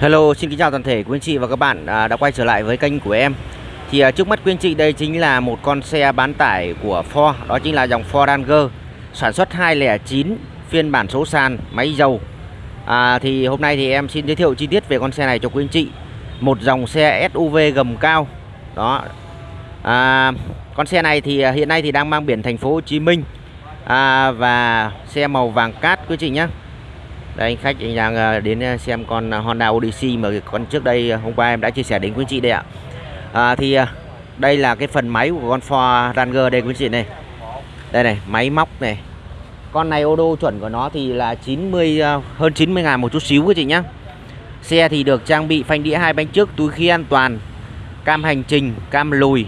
Hello, xin kính chào toàn thể quý anh chị và các bạn à, đã quay trở lại với kênh của em. Thì à, trước mắt quý anh chị đây chính là một con xe bán tải của Ford, đó chính là dòng Ford Ranger sản xuất 209 phiên bản số sàn máy dầu. À, thì hôm nay thì em xin giới thiệu chi tiết về con xe này cho quý anh chị. Một dòng xe SUV gầm cao. Đó. À, con xe này thì à, hiện nay thì đang mang biển thành phố Hồ Chí Minh. À, và xe màu vàng cát quý anh chị nhé đây anh khách anh đang ờ, đến ờ, xem con ờ, Honda Odyssey mà con trước đây hôm qua em đã chia sẻ đến quý anh chị đây ạ. À, thì đây là cái phần máy của con Ford Ranger đây quý anh chị này. Đây này máy móc này. Con này ô đô chuẩn của nó thì là 90 hơn 90 ngàn một chút xíu quý chị nhá. Xe thì được trang bị phanh đĩa hai bánh trước túi khí an toàn cam hành trình cam lùi.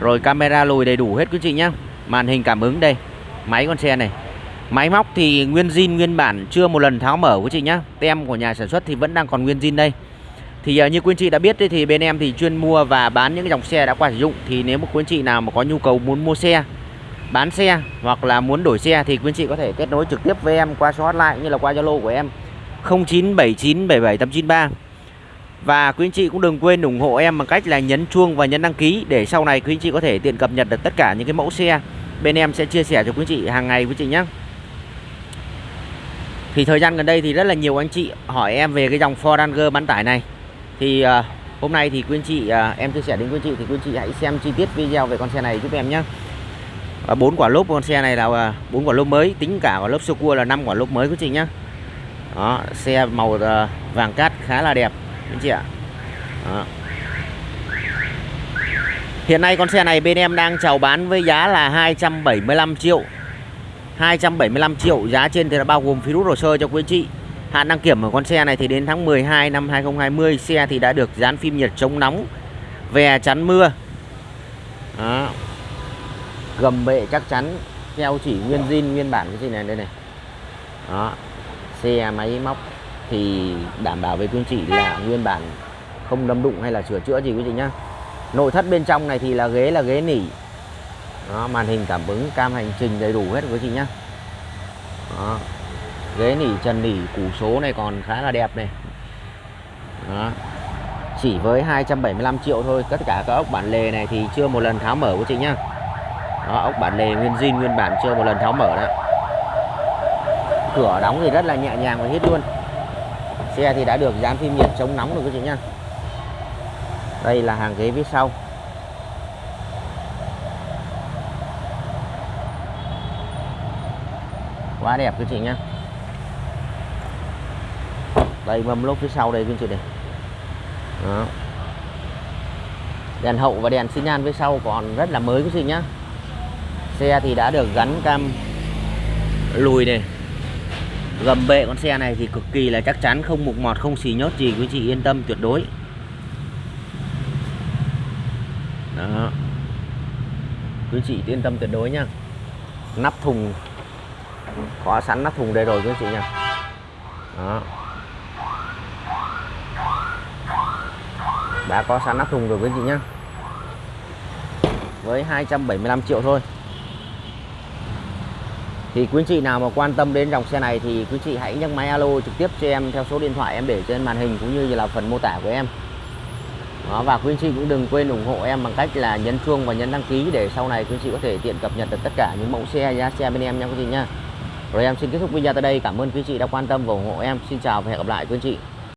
Rồi camera lùi đầy đủ hết quý chị nhá. Màn hình cảm ứng đây. Máy con xe này. Máy móc thì nguyên zin nguyên bản chưa một lần tháo mở quý chị nhá. Tem của nhà sản xuất thì vẫn đang còn nguyên zin đây. Thì à, như quý anh chị đã biết đấy, thì bên em thì chuyên mua và bán những cái dòng xe đã qua sử dụng thì nếu một quý anh chị nào mà có nhu cầu muốn mua xe, bán xe hoặc là muốn đổi xe thì quý anh chị có thể kết nối trực tiếp với em qua số hotline như là qua Zalo của em 097977893 Và quý anh chị cũng đừng quên ủng hộ em bằng cách là nhấn chuông và nhấn đăng ký để sau này quý anh chị có thể tiện cập nhật được tất cả những cái mẫu xe bên em sẽ chia sẻ cho quý anh chị hàng ngày quý chị nhé. Thì thời gian gần đây thì rất là nhiều anh chị hỏi em về cái dòng Ford Ranger bán tải này. Thì uh, hôm nay thì quý anh chị uh, em chia sẻ đến quý anh chị thì quý anh chị hãy xem chi tiết video về con xe này giúp em nhé và bốn quả lốp con xe này là ờ, bốn quả lốp mới tính cả quả lốp sơ cua là năm quả lốp mới quý chị nhé đó xe màu uh, vàng cát khá là đẹp anh chị ạ. Đó. hiện nay con xe này bên em đang chào bán với giá là 275 triệu. 275 triệu. Giá trên thì là bao gồm phí rút hồ sơ cho quý anh chị. Hạn đăng kiểm của con xe này thì đến tháng 12 năm 2020 xe thì đã được dán phim nhiệt chống nóng về chắn mưa. Đó. gầm bệ chắc chắn keo chỉ nguyên zin, nguyên bản cái gì này, đây này. Đó. Xe, máy, móc thì đảm bảo với quý anh chị là nguyên bản không đâm đụng hay là sửa chữa gì quý chị nhá. Nội thất bên trong này thì là ghế là ghế nỉ đó, màn hình cảm ứng cam hành trình đầy đủ hết quý chị nhá. Đó. ghế nỉ trần nỉ củ số này còn khá là đẹp này. Đó. chỉ với 275 triệu thôi tất cả các ốc bản lề này thì chưa một lần tháo mở quý chị nhá. Đó, ốc bản lề nguyên zin nguyên bản chưa một lần tháo mở đó. Cửa đóng thì rất là nhẹ nhàng và hết luôn. Xe thì đã được dán phim nhiệt chống nóng rồi quý chị nhá. Đây là hàng ghế phía sau. Quá đẹp quý chị nhá. Đây, mâm lốp phía sau đây quý chị này. Đó. đèn hậu và đèn xi nhan phía sau còn rất là mới quý chị nhá. Xe thì đã được gắn cam lùi này. Gầm bệ con xe này thì cực kỳ là chắc chắn, không mục mọt, không xì nhớt gì quý chị yên tâm tuyệt đối. Đó. Quý chị yên tâm tuyệt đối nhá. Nắp thùng có sẵn nắp thùng đây rồi quý anh chị nha. Đó. Đã có sẵn nắp thùng rồi quý anh chị nhá. Với 275 triệu thôi. Thì quý anh chị nào mà quan tâm đến dòng xe này thì quý chị hãy nhấc máy alo trực tiếp cho em theo số điện thoại em để trên màn hình cũng như là phần mô tả của em. Đó, và quý anh chị cũng đừng quên ủng hộ em bằng cách là nhấn chuông và nhấn đăng ký để sau này quý anh chị có thể tiện cập nhật được tất cả những mẫu xe giá xe bên em nha quý chị nha rồi em xin kết thúc video tại đây. Cảm ơn quý chị đã quan tâm và ủng hộ em. Xin chào và hẹn gặp lại quý chị.